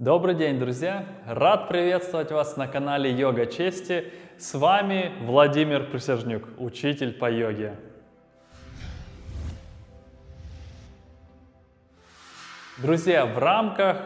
Добрый день, друзья! Рад приветствовать вас на канале Йога Чести. С вами Владимир Присяжнюк, учитель по йоге. Друзья, в рамках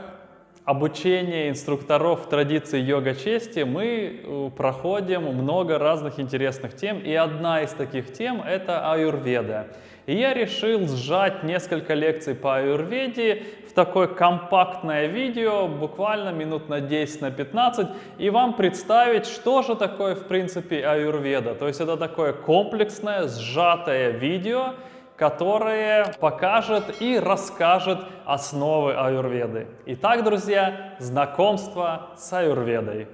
обучения инструкторов традиции йога чести мы э, проходим много разных интересных тем, и одна из таких тем — это аюрведа. И я решил сжать несколько лекций по аюрведе такое компактное видео, буквально минут на 10 на 15, и вам представить, что же такое в принципе аюрведа. То есть это такое комплексное, сжатое видео, которое покажет и расскажет основы аюрведы. Итак, друзья, знакомство с аюрведой.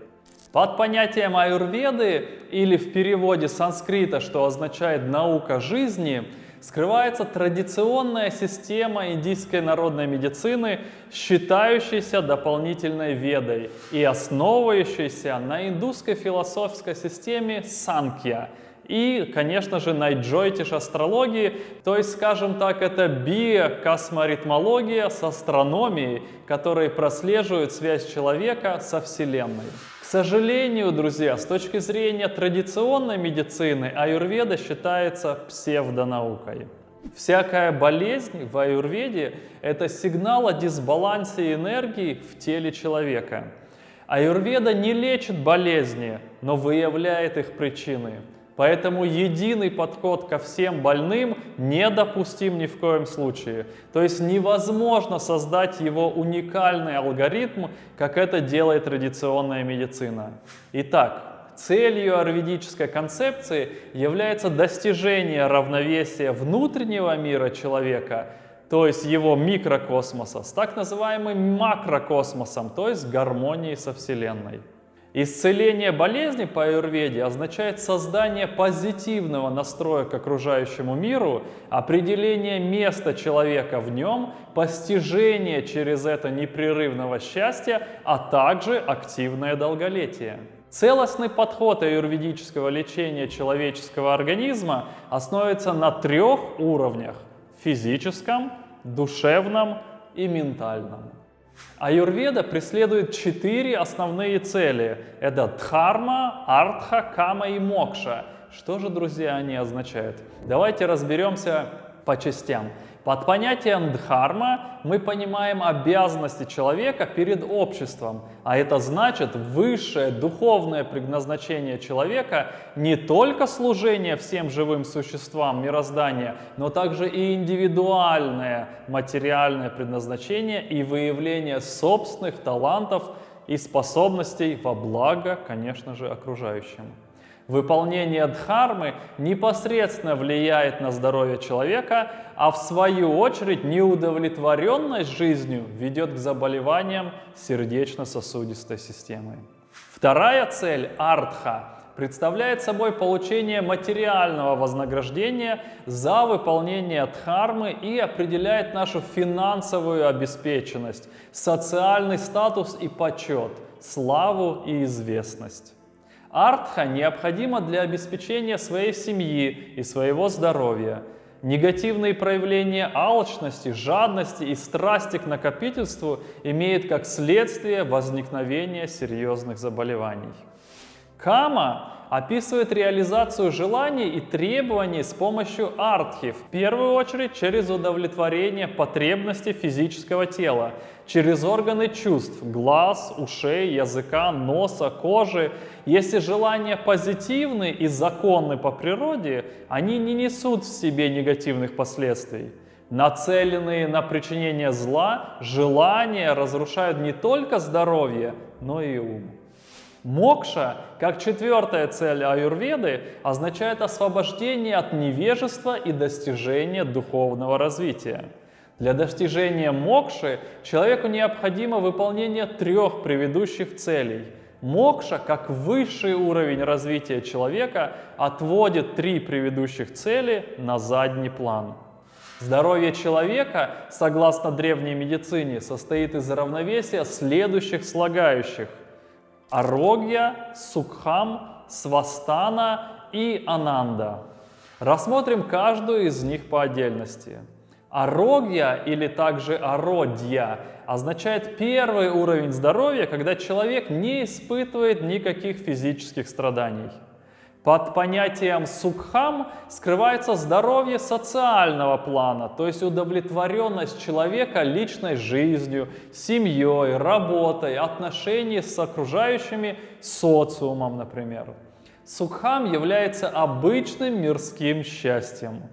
Под понятием аюрведы или в переводе санскрита, что означает «наука жизни», скрывается традиционная система индийской народной медицины, считающаяся дополнительной ведой и основывающаяся на индусской философской системе санкья и, конечно же, на джойтиш астрологии, то есть, скажем так, это биокосморитмология с астрономией, которые прослеживают связь человека со Вселенной. Сожалению, друзья, с точки зрения традиционной медицины, аюрведа считается псевдонаукой. Всякая болезнь в аюрведе – это сигнал о дисбалансе энергии в теле человека. Аюрведа не лечит болезни, но выявляет их причины. Поэтому единый подход ко всем больным недопустим ни в коем случае. То есть невозможно создать его уникальный алгоритм, как это делает традиционная медицина. Итак, целью аюрведической концепции является достижение равновесия внутреннего мира человека, то есть его микрокосмоса, с так называемым макрокосмосом, то есть гармонией со Вселенной. Исцеление болезни по аюрведе означает создание позитивного настроя к окружающему миру, определение места человека в нем, постижение через это непрерывного счастья, а также активное долголетие. Целостный подход аюрведического лечения человеческого организма основывается на трех уровнях – физическом, душевном и ментальном. Аюрведа преследует четыре основные цели. Это дхарма, артха, кама и мокша. Что же, друзья, они означают? Давайте разберемся по частям. Под понятием дхарма мы понимаем обязанности человека перед обществом, а это значит высшее духовное предназначение человека не только служение всем живым существам мироздания, но также и индивидуальное материальное предназначение и выявление собственных талантов и способностей во благо, конечно же, окружающим. Выполнение дхармы непосредственно влияет на здоровье человека, а в свою очередь неудовлетворенность жизнью ведет к заболеваниям сердечно-сосудистой системы. Вторая цель – артха представляет собой получение материального вознаграждения за выполнение дхармы и определяет нашу финансовую обеспеченность, социальный статус и почет, славу и известность. Артха необходима для обеспечения своей семьи и своего здоровья. Негативные проявления алчности, жадности и страсти к накопительству имеют как следствие возникновение серьезных заболеваний. Кама описывает реализацию желаний и требований с помощью артхи, в первую очередь через удовлетворение потребностей физического тела, через органы чувств, глаз, ушей, языка, носа, кожи. Если желания позитивны и законны по природе, они не несут в себе негативных последствий. Нацеленные на причинение зла, желания разрушают не только здоровье, но и ум. Мокша, как четвертая цель аюрведы, означает освобождение от невежества и достижение духовного развития. Для достижения мокши человеку необходимо выполнение трех предыдущих целей. Мокша, как высший уровень развития человека, отводит три предыдущих цели на задний план. Здоровье человека, согласно древней медицине, состоит из равновесия следующих слагающих – Арогья, Сукхам, Свастана и Ананда. Рассмотрим каждую из них по отдельности. Арогья или также ародья означает первый уровень здоровья, когда человек не испытывает никаких физических страданий. Под понятием сукхам скрывается здоровье социального плана, то есть удовлетворенность человека личной жизнью, семьей, работой, отношениями с окружающими социумом, например. Сукхам является обычным мирским счастьем.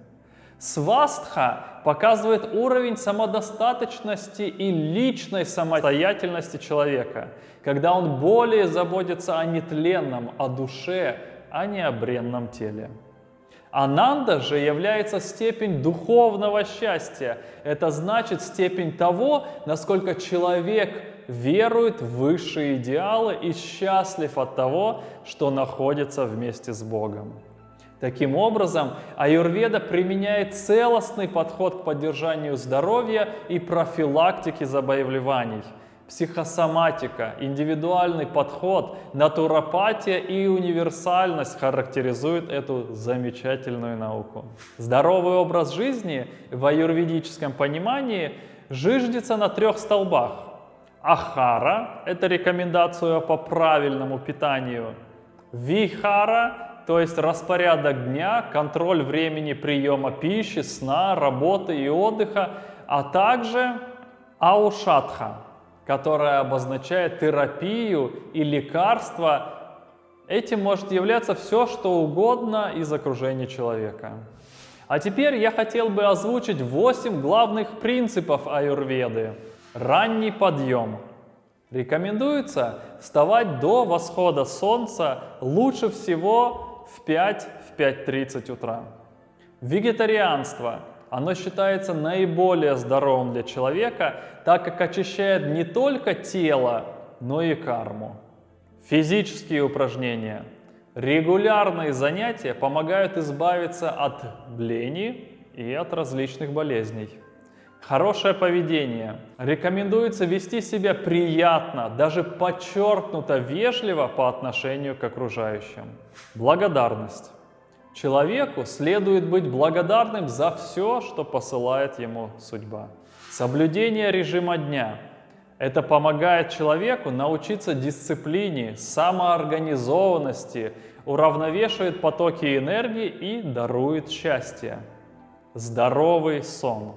Свастха показывает уровень самодостаточности и личной самостоятельности человека, когда он более заботится о нетленном, о душе, а не о бренном теле. Ананда же является степень духовного счастья. Это значит степень того, насколько человек верует в высшие идеалы и счастлив от того, что находится вместе с Богом. Таким образом, аюрведа применяет целостный подход к поддержанию здоровья и профилактике заболеваний. Психосоматика, индивидуальный подход, натуропатия и универсальность характеризуют эту замечательную науку. Здоровый образ жизни в аюрведическом понимании жиждется на трех столбах. Ахара – это рекомендация по правильному питанию. Вихара то есть распорядок дня, контроль времени приема пищи, сна, работы и отдыха, а также аушатха, которая обозначает терапию и лекарство. Этим может являться все, что угодно из окружения человека. А теперь я хотел бы озвучить 8 главных принципов аюрведы. Ранний подъем. Рекомендуется вставать до восхода солнца, лучше всего в 5, в 5.30 утра. Вегетарианство. Оно считается наиболее здоровым для человека, так как очищает не только тело, но и карму. Физические упражнения. Регулярные занятия помогают избавиться от лени и от различных болезней. Хорошее поведение. Рекомендуется вести себя приятно, даже подчеркнуто вежливо по отношению к окружающим. Благодарность. Человеку следует быть благодарным за все, что посылает ему судьба. Соблюдение режима дня. Это помогает человеку научиться дисциплине, самоорганизованности, уравновешивает потоки энергии и дарует счастье. Здоровый сон.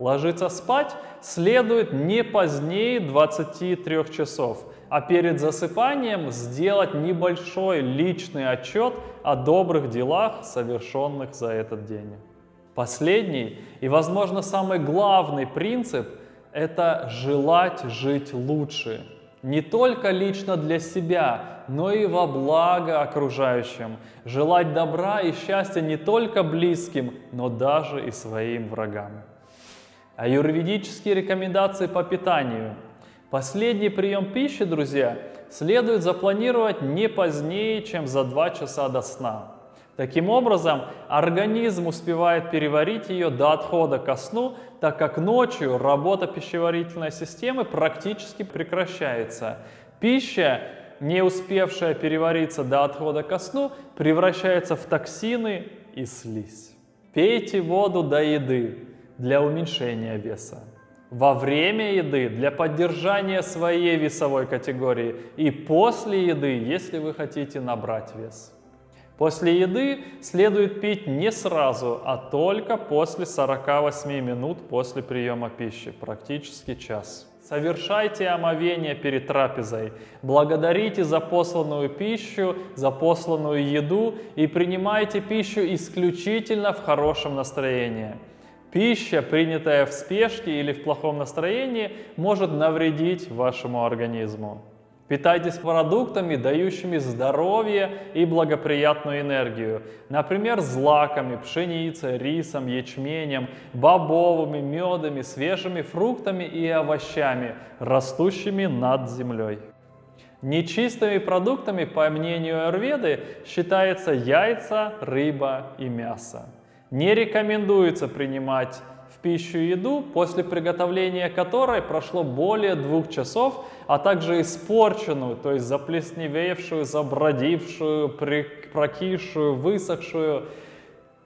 Ложиться спать следует не позднее 23 часов, а перед засыпанием сделать небольшой личный отчет о добрых делах, совершенных за этот день. Последний и, возможно, самый главный принцип – это желать жить лучше. Не только лично для себя, но и во благо окружающим. Желать добра и счастья не только близким, но даже и своим врагам. Аюрведические рекомендации по питанию. Последний прием пищи, друзья, следует запланировать не позднее, чем за 2 часа до сна. Таким образом, организм успевает переварить ее до отхода ко сну, так как ночью работа пищеварительной системы практически прекращается. Пища, не успевшая перевариться до отхода ко сну, превращается в токсины и слизь. Пейте воду до еды для уменьшения веса, во время еды для поддержания своей весовой категории и после еды, если вы хотите набрать вес. После еды следует пить не сразу, а только после 48 минут после приема пищи, практически час. Совершайте омовение перед трапезой, благодарите за посланную пищу, за посланную еду и принимайте пищу исключительно в хорошем настроении. Пища, принятая в спешке или в плохом настроении, может навредить вашему организму. Питайтесь продуктами, дающими здоровье и благоприятную энергию. Например, злаками, пшеницей, рисом, ячменем, бобовыми, медами, свежими фруктами и овощами, растущими над землей. Нечистыми продуктами, по мнению Аюрведы, считаются яйца, рыба и мясо. Не рекомендуется принимать в пищу еду, после приготовления которой прошло более двух часов, а также испорченную, то есть заплесневевшую, забродившую, прокисшую, высохшую.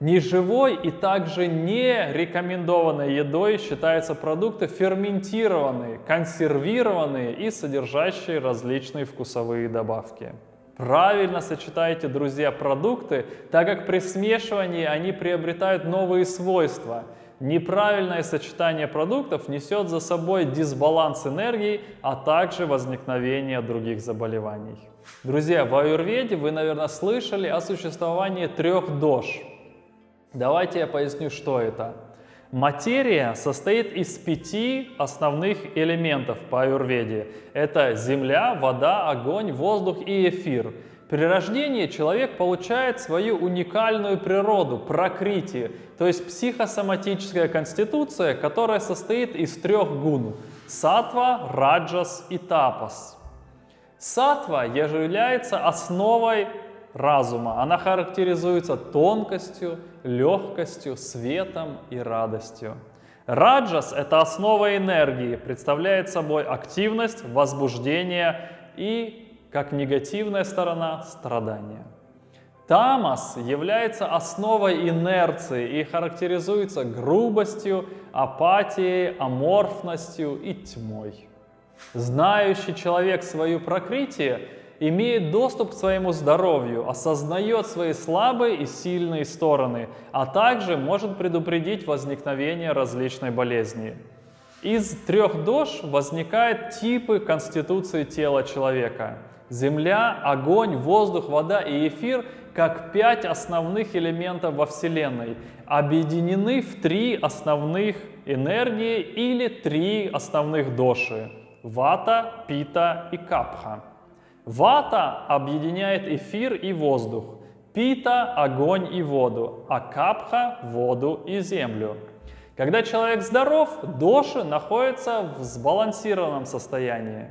Неживой и также не рекомендованной едой считаются продукты ферментированные, консервированные и содержащие различные вкусовые добавки. Правильно сочетайте, друзья, продукты, так как при смешивании они приобретают новые свойства. Неправильное сочетание продуктов несет за собой дисбаланс энергии, а также возникновение других заболеваний. Друзья, в аюрведе вы, наверное, слышали о существовании трех дож – Давайте я поясню, что это. Материя состоит из пяти основных элементов по аюрведе. Это земля, вода, огонь, воздух и эфир. При рождении человек получает свою уникальную природу, прокрити, то есть психосоматическая конституция, которая состоит из трех гун – сатва, раджас и тапас. Сатва является основой разума. Она характеризуется тонкостью, легкостью, светом и радостью. Раджас – это основа энергии, представляет собой активность, возбуждение и, как негативная сторона, страдание. Тамас является основой инерции и характеризуется грубостью, апатией, аморфностью и тьмой. Знающий человек свою прокрытие имеет доступ к своему здоровью, осознает свои слабые и сильные стороны, а также может предупредить возникновение различной болезни. Из трех дож возникают типы конституции тела человека. Земля, огонь, воздух, вода и эфир как пять основных элементов во Вселенной, объединены в три основных энергии или три основных доши – вата, пита и капха. Вата объединяет эфир и воздух, пита – огонь и воду, а капха – воду и землю. Когда человек здоров, доши находятся в сбалансированном состоянии.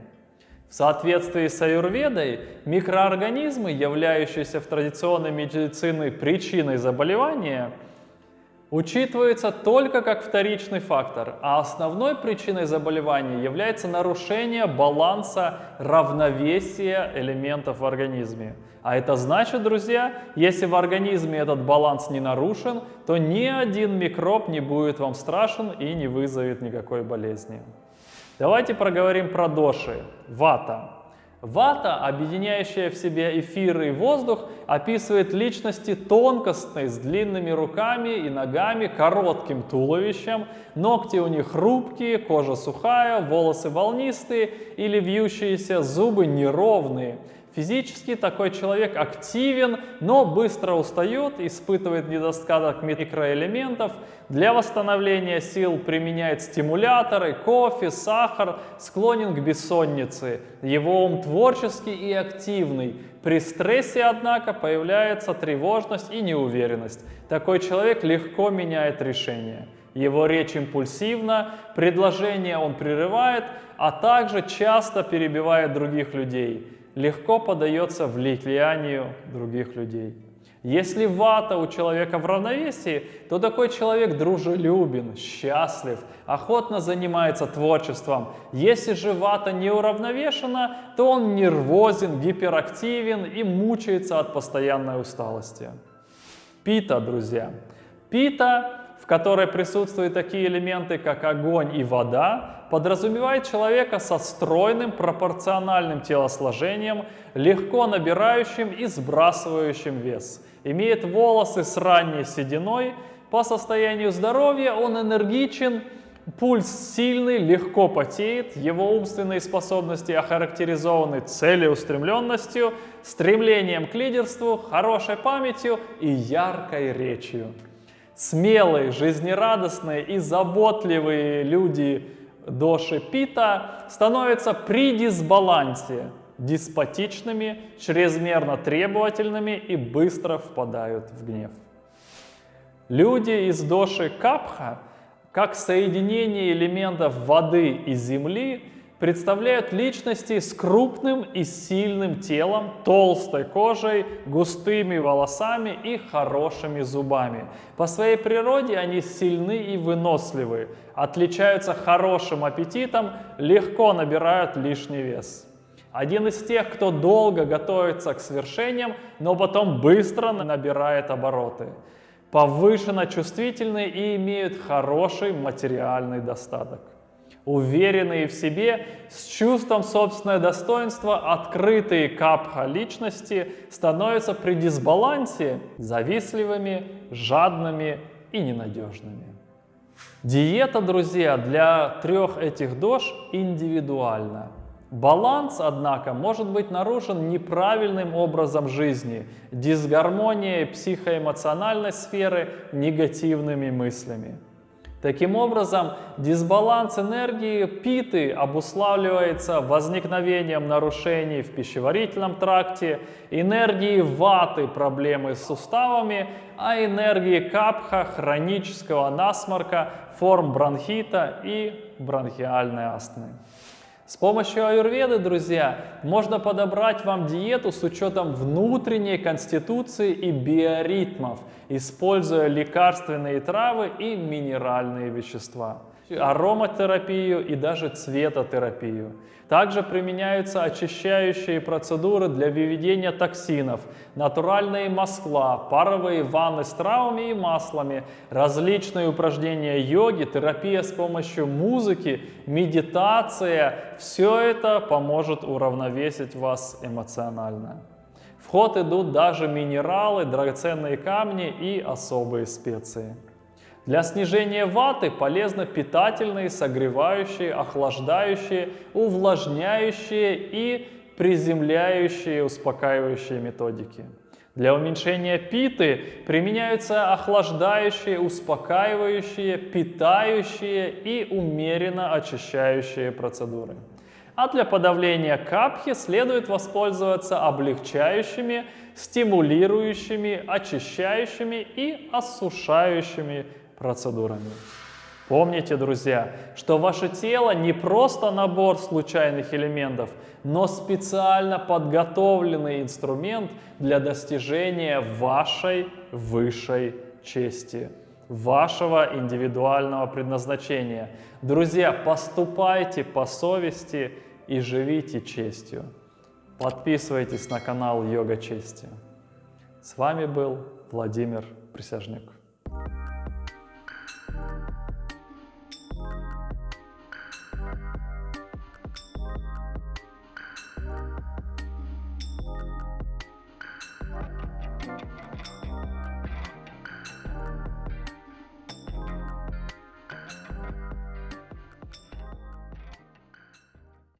В соответствии с аюрведой, микроорганизмы, являющиеся в традиционной медицине причиной заболевания – учитывается только как вторичный фактор, а основной причиной заболевания является нарушение баланса равновесия элементов в организме. А это значит, друзья, если в организме этот баланс не нарушен, то ни один микроб не будет вам страшен и не вызовет никакой болезни. Давайте проговорим про доши. Вата. Вата, объединяющая в себе эфир и воздух, описывает личности тонкостные, с длинными руками и ногами, коротким туловищем, ногти у них хрупкие, кожа сухая, волосы волнистые или вьющиеся, зубы неровные – Физически такой человек активен, но быстро устает, испытывает недостаток микроэлементов. Для восстановления сил применяет стимуляторы, кофе, сахар, склонен к бессоннице. Его ум творческий и активный. При стрессе, однако, появляется тревожность и неуверенность. Такой человек легко меняет решение. Его речь импульсивна, предложения он прерывает, а также часто перебивает других людей легко поддается влиянию других людей. Если вата у человека в равновесии, то такой человек дружелюбен, счастлив, охотно занимается творчеством. Если же вата не уравновешена, то он нервозен, гиперактивен и мучается от постоянной усталости. Пита, друзья. Пита в которой присутствуют такие элементы, как огонь и вода, подразумевает человека со стройным пропорциональным телосложением, легко набирающим и сбрасывающим вес. Имеет волосы с ранней сединой, по состоянию здоровья он энергичен, пульс сильный, легко потеет, его умственные способности охарактеризованы целеустремленностью, стремлением к лидерству, хорошей памятью и яркой речью. Смелые, жизнерадостные и заботливые люди доши Пита становятся при дисбалансе деспотичными, чрезмерно требовательными и быстро впадают в гнев. Люди из доши Капха, как соединение элементов воды и земли, представляют личности с крупным и сильным телом, толстой кожей, густыми волосами и хорошими зубами. По своей природе они сильны и выносливы, отличаются хорошим аппетитом, легко набирают лишний вес. Один из тех, кто долго готовится к свершениям, но потом быстро набирает обороты. повышенно чувствительны и имеют хороший материальный достаток. Уверенные в себе, с чувством собственного достоинства, открытые капха личности становятся при дисбалансе завистливыми, жадными и ненадежными. Диета, друзья, для трех этих дож индивидуальна. Баланс, однако, может быть нарушен неправильным образом жизни, дисгармонией психоэмоциональной сферы, негативными мыслями. Таким образом, дисбаланс энергии питы обуславливается возникновением нарушений в пищеварительном тракте, энергии ваты проблемы с суставами, а энергии капха хронического насморка, форм бронхита и бронхиальной астмы. С помощью аюрведы, друзья, можно подобрать вам диету с учетом внутренней конституции и биоритмов, используя лекарственные травы и минеральные вещества ароматерапию и даже цветотерапию. Также применяются очищающие процедуры для выведения токсинов, натуральные масла, паровые ванны с травами и маслами, различные упражнения йоги, терапия с помощью музыки, медитация. Все это поможет уравновесить вас эмоционально. В ход идут даже минералы, драгоценные камни и особые специи. Для снижения ваты полезны питательные, согревающие, охлаждающие, увлажняющие и приземляющие, успокаивающие методики. Для уменьшения питы применяются охлаждающие, успокаивающие, питающие и умеренно очищающие процедуры. А для подавления капхи следует воспользоваться облегчающими, стимулирующими, очищающими и осушающими процедурами. Помните, друзья, что ваше тело не просто набор случайных элементов, но специально подготовленный инструмент для достижения вашей высшей чести, вашего индивидуального предназначения. Друзья, поступайте по совести и живите честью. Подписывайтесь на канал Йога Чести. С вами был Владимир Присяжник.